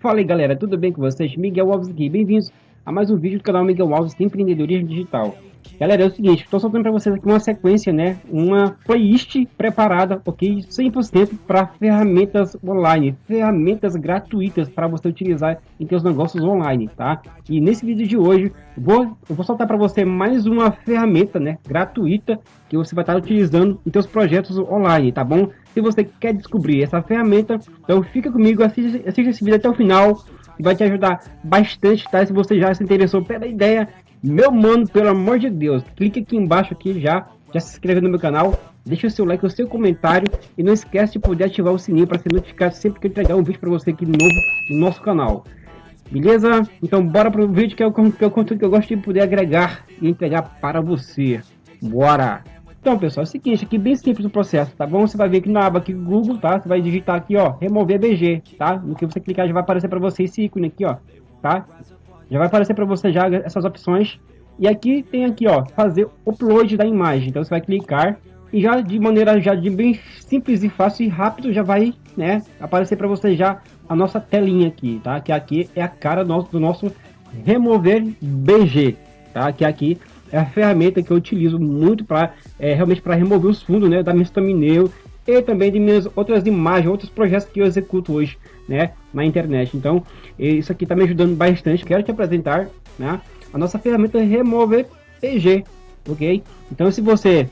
Fala aí galera, tudo bem com vocês? Miguel Alves aqui, bem-vindos a mais um vídeo do canal Miguel Alves Empreendedorismo Digital. Galera, é o seguinte, estou soltando para vocês aqui uma sequência, né, uma playlist preparada, ok, 100% para ferramentas online, ferramentas gratuitas para você utilizar em seus negócios online, tá? E nesse vídeo de hoje, vou, eu vou soltar para você mais uma ferramenta, né, gratuita que você vai estar utilizando em seus projetos online, tá bom? Se você quer descobrir essa ferramenta, então fica comigo, assista, assista esse vídeo até o final, vai te ajudar bastante, tá? Se você já se interessou pela ideia, meu mano, pelo amor de Deus, clique aqui embaixo aqui já, já se inscreve no meu canal, deixa o seu like, o seu comentário e não esquece de poder ativar o sininho para ser notificado sempre que eu entregar um vídeo para você aqui novo no nosso canal. Beleza? Então bora pro vídeo que é o, que é o conteúdo que eu gosto de poder agregar e entregar para você. Bora! Então, pessoal, é o seguinte, aqui bem simples o processo, tá bom? Você vai ver aqui na aba aqui Google, tá? Você vai digitar aqui, ó, remover BG, tá? No que você clicar já vai aparecer para você esse ícone aqui, ó, tá? Já vai aparecer para você já essas opções. E aqui tem aqui, ó, fazer upload da imagem. Então você vai clicar e já de maneira já de bem simples e fácil e rápido já vai, né, aparecer para você já a nossa telinha aqui, tá? Que aqui é a cara do nosso, do nosso remover BG, tá? Que aqui é a ferramenta que eu utilizo muito para é, realmente para remover os fundos, né, da minha thumbnail e também de minhas outras imagens, outros projetos que eu executo hoje, né, na internet. Então, isso aqui está me ajudando bastante. Quero te apresentar, né, a nossa ferramenta Remover PG, ok? Então, se você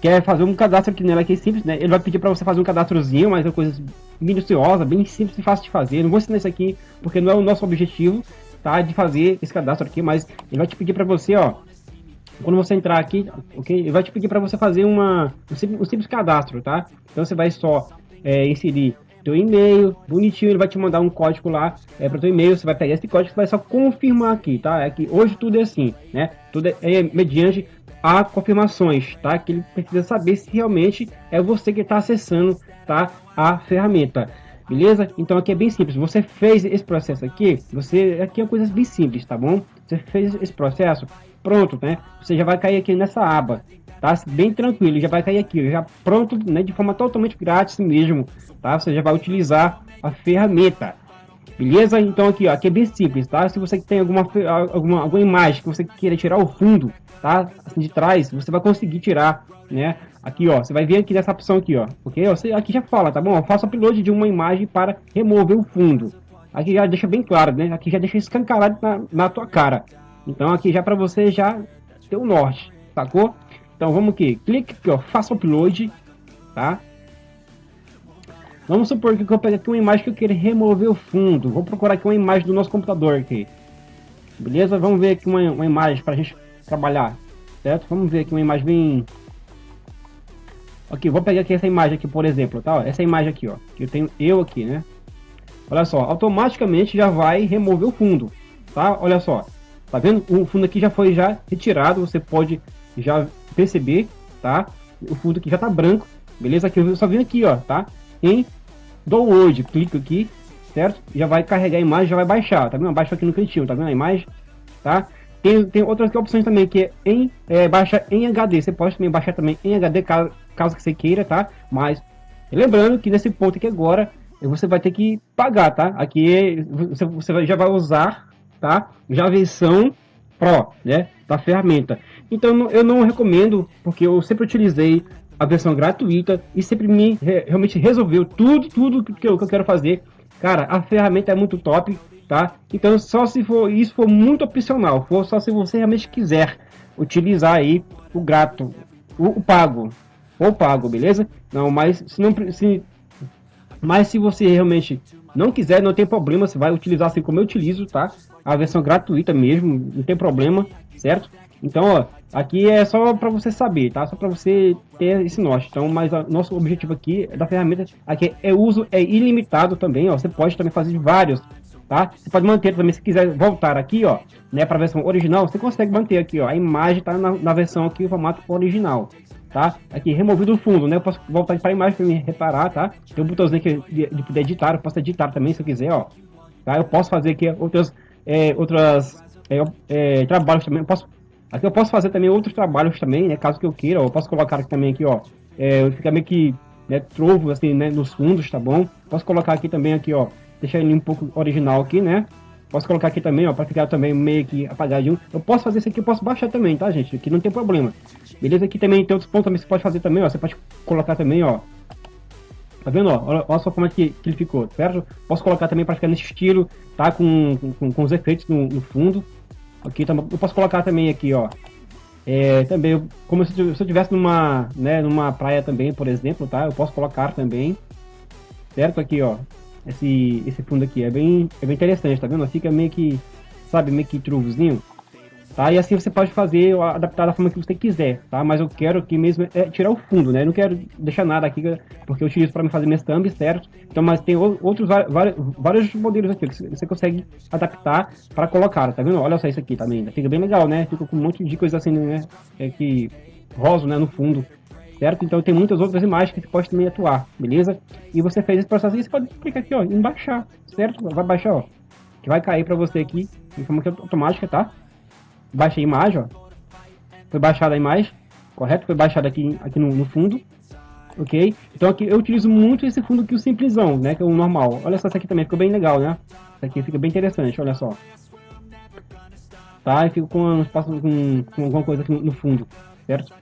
quer fazer um cadastro aqui nela, que é simples, né, ele vai pedir para você fazer um cadastrozinho, mas é uma coisa minuciosa, bem simples e fácil de fazer. não vou ensinar isso aqui porque não é o nosso objetivo, tá, de fazer esse cadastro aqui, mas ele vai te pedir para você, ó, quando você entrar aqui, ok? Ele vai te pedir para você fazer uma, um, simples, um simples cadastro, tá? Então você vai só é, inserir teu e-mail, bonitinho, ele vai te mandar um código lá é, para teu e-mail, você vai pegar esse código vai só confirmar aqui, tá? É que hoje tudo é assim, né? Tudo é, é mediante a confirmações, tá? Que ele precisa saber se realmente é você que está acessando, tá? A ferramenta. Beleza? Então aqui é bem simples. Você fez esse processo aqui, você aqui é uma coisa bem simples, tá bom? Você fez esse processo, pronto, né? Você já vai cair aqui nessa aba, tá? Bem tranquilo, já vai cair aqui, já pronto, né? De forma totalmente grátis mesmo, tá? Você já vai utilizar a ferramenta, beleza? Então aqui, ó, aqui é bem simples, tá? Se você tem alguma, alguma, alguma imagem que você queira tirar o fundo, tá? Assim de trás, você vai conseguir tirar, né? Aqui, ó, você vai vir aqui nessa opção aqui, ó, ok? Você, aqui já fala, tá bom? Faça upload de uma imagem para remover o fundo. Aqui já deixa bem claro, né? Aqui já deixa escancarado na, na tua cara. Então aqui já para você já ter o norte, sacou? Então vamos aqui, clique aqui, ó, faça upload, tá? Vamos supor que eu peguei aqui uma imagem que eu quero remover o fundo. Vou procurar aqui uma imagem do nosso computador aqui. Beleza? Vamos ver aqui uma, uma imagem para a gente trabalhar, certo? Vamos ver aqui uma imagem bem... Aqui, vou pegar aqui essa imagem aqui, por exemplo, tá? Essa imagem aqui, ó. Que eu tenho eu aqui, né? Olha só, automaticamente já vai remover o fundo, tá? Olha só, tá vendo? O fundo aqui já foi já retirado, você pode já perceber, tá? O fundo aqui já tá branco, beleza? Aqui eu só vim aqui, ó, tá? Em download, clico aqui, certo? Já vai carregar a imagem, já vai baixar, tá vendo? Baixa aqui no cantinho, tá vendo a imagem, tá? Tem, tem outras opções também que é em é, baixa em HD. Você pode também baixar também em HD caso, caso que você queira, tá? Mas lembrando que nesse ponto aqui agora você vai ter que pagar, tá? Aqui você, você já vai usar, tá? Já a versão Pro, né? Da ferramenta. Então eu não recomendo, porque eu sempre utilizei a versão gratuita e sempre me realmente resolveu tudo, tudo que eu, que eu quero fazer. Cara, a ferramenta é muito top, tá? Então só se for isso for muito opcional, for só se você realmente quiser utilizar aí o grato, o, o pago, ou pago, beleza? Não, mas se não se mas se você realmente não quiser, não tem problema, você vai utilizar assim como eu utilizo, tá? A versão gratuita mesmo, não tem problema, certo? Então, ó, aqui é só para você saber, tá? Só para você ter esse norte. Então, mas o nosso objetivo aqui da ferramenta aqui é uso é ilimitado também, ó. Você pode também fazer vários, tá? Você pode manter também se quiser voltar aqui, ó, né, para a versão original, você consegue manter aqui, ó. A imagem tá na, na versão aqui o formato original, tá? Aqui, removido o fundo, né? Eu posso voltar para a imagem para me reparar, tá? Tem um botãozinho aqui de, de, poder editar, eu posso editar também se eu quiser, ó. Tá? Eu posso fazer aqui outras, é, outras é, é, trabalhos também. Eu posso, aqui eu posso fazer também outros trabalhos também, né? Caso que eu queira, eu posso colocar aqui também aqui, ó. É, fica meio que né, trovo assim, né, nos fundos, tá bom? Posso colocar aqui também aqui, ó, deixar ele um pouco original aqui, né? Posso colocar aqui também, ó, para ficar também meio que apagadinho. Eu posso fazer isso aqui, eu posso baixar também, tá, gente? Aqui não tem problema. Beleza? Aqui também tem outros pontos também que você pode fazer também, ó. Você pode colocar também, ó. Tá vendo, ó? Olha, olha só como é que, que ele ficou, certo? Posso colocar também para ficar nesse estilo, tá? Com, com, com os efeitos no, no fundo. Aqui, tá, eu posso colocar também aqui, ó. É, também, como se, se eu estivesse numa, né, numa praia também, por exemplo, tá? Eu posso colocar também, certo? Aqui, ó, esse, esse fundo aqui, é bem, é bem interessante, tá vendo? Fica meio que, sabe, meio que truvozinho, tá? E assim você pode fazer, adaptar da forma que você quiser, tá? Mas eu quero aqui mesmo é tirar o fundo, né? Eu não quero deixar nada aqui, porque eu utilizo para me fazer minhas thumbs, certo? Então, mas tem outros, vários, vários modelos aqui que você consegue adaptar para colocar, tá vendo? Olha só isso aqui também, fica bem legal, né? Fica com um monte de coisas assim, né? É que rosa, né, no fundo, certo? Então tem muitas outras imagens que você pode também atuar, beleza? E você fez esse processo e você pode clicar aqui, ó, em baixar, certo? Vai baixar, ó, que vai cair para você aqui, em forma automática, tá? Baixa a imagem, ó. Foi baixada a imagem, correto? Foi baixada aqui, aqui no, no, fundo, ok? Então aqui eu utilizo muito esse fundo aqui, o simplesão, né? Que é o normal. Olha só, esse aqui também ficou bem legal, né? Esse aqui fica bem interessante, olha só. Tá? E fica com, com, com alguma coisa aqui no, no fundo, certo?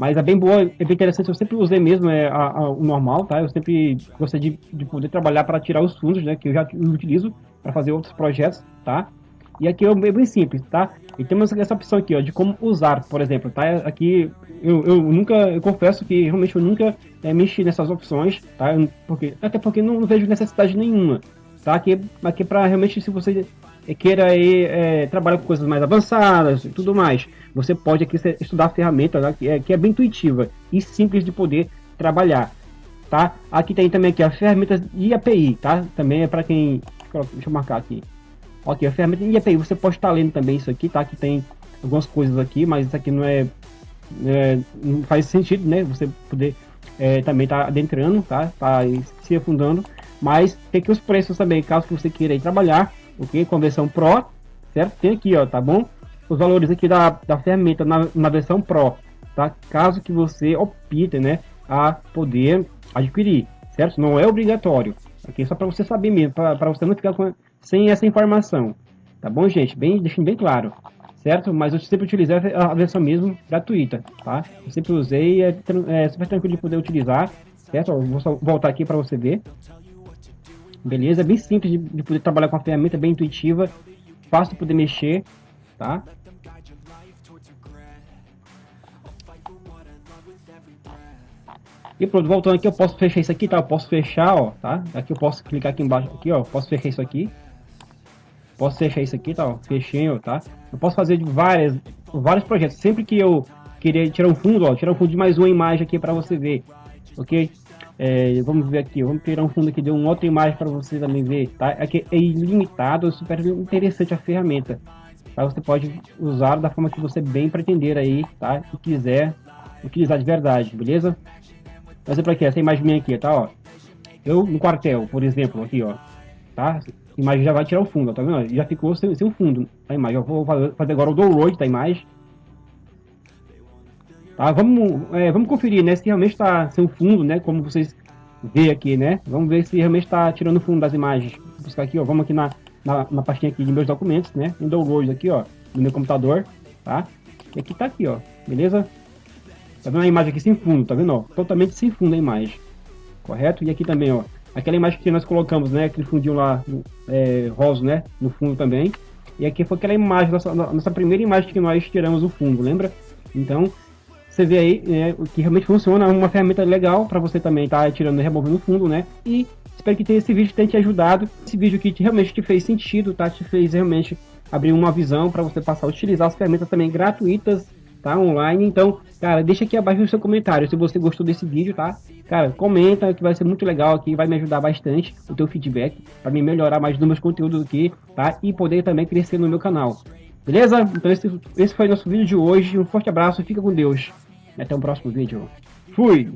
Mas é bem boa, é bem interessante, eu sempre usei mesmo é, a, a, o normal, tá? Eu sempre gostei de, de poder trabalhar para tirar os fundos, né? Que eu já utilizo para fazer outros projetos, tá? E aqui é bem simples, tá? E temos essa opção aqui, ó, de como usar, por exemplo, tá? Aqui eu, eu nunca, eu confesso que realmente eu nunca é, mexi nessas opções, tá? Porque, até porque não, não vejo necessidade nenhuma, tá? Aqui, aqui para realmente se você queira aí, é, trabalhar com coisas mais avançadas e tudo mais, você pode aqui estudar a ferramenta né, que, é, que é bem intuitiva e simples de poder trabalhar, tá? Aqui tem também aqui a ferramenta de API, tá? Também é para quem, deixa eu marcar aqui. Ok, a ferramenta de API, você pode estar lendo também isso aqui, tá? Que tem algumas coisas aqui, mas isso aqui não é, é não faz sentido, né? Você poder é, também tá adentrando, tá? Tá se afundando, mas tem aqui os preços também, caso você queira trabalhar, ok? Com a versão Pro, certo? Tem aqui, ó, tá bom? Os valores aqui da, da ferramenta na, na versão Pro, tá? Caso que você opte, né, a poder adquirir, certo? Não é obrigatório, ok? Só para você saber mesmo, para você não ficar com, sem essa informação, tá bom, gente? Bem, deixando bem claro, certo? Mas eu sempre utilizei a versão mesmo gratuita, tá? Eu sempre usei, é, é super tranquilo de poder utilizar, certo? Eu vou voltar aqui para você ver, beleza? É bem simples de, de, poder trabalhar com a ferramenta, bem intuitiva, fácil de poder mexer, tá? E pronto, voltando aqui, eu posso fechar isso aqui, tá? Eu posso fechar, ó, tá? Aqui eu posso clicar aqui embaixo, aqui, ó, posso fechar isso aqui. Posso fechar isso aqui, tá? Ó, fechei, ó, tá? Eu posso fazer de várias, vários projetos. Sempre que eu querer tirar um fundo, ó, tirar um fundo de mais uma imagem aqui para você ver, ok? É, vamos ver aqui, vamos tirar um fundo aqui de uma outra imagem para você também ver, tá? Aqui é ilimitado, é super interessante a ferramenta. Tá? Você pode usar da forma que você bem pretender aí, tá? E quiser utilizar de verdade, beleza? Por exemplo aqui, essa imagem minha aqui, tá? Ó. Eu no quartel, por exemplo, aqui, ó. Tá? A imagem já vai tirar o fundo, ó, tá vendo? Já ficou sem, sem o fundo a imagem. Eu vou fazer agora o download da imagem. Tá, vamos, é, vamos conferir, né, se realmente está sem fundo, né, como vocês vê aqui, né, vamos ver se realmente está tirando o fundo das imagens. Vou buscar aqui, ó, vamos aqui na, na, na, pastinha aqui de meus documentos, né, em download aqui, ó, no meu computador, tá, e aqui tá aqui, ó, beleza? Tá vendo a imagem aqui sem fundo, tá vendo, ó, totalmente sem fundo a imagem, correto? E aqui também, ó, aquela imagem que nós colocamos, né, aquele fundinho lá, é, rosa, né, no fundo também, e aqui foi aquela imagem, nossa, nossa primeira imagem que nós tiramos o fundo, lembra? Então, você vê aí né, que realmente funciona, uma ferramenta legal para você também estar tá tirando e removendo o fundo, né? E espero que esse vídeo tenha te ajudado, esse vídeo que realmente te fez sentido, tá? Te fez realmente abrir uma visão para você passar a utilizar as ferramentas também gratuitas, tá? Online. Então, cara, deixa aqui abaixo o seu comentário se você gostou desse vídeo, tá? Cara, comenta que vai ser muito legal aqui, vai me ajudar bastante o teu feedback para me melhorar mais nos meus conteúdos aqui, tá? E poder também crescer no meu canal. Beleza? Então esse, esse foi nosso vídeo de hoje. Um forte abraço, fica com Deus. E até o próximo vídeo. Fui!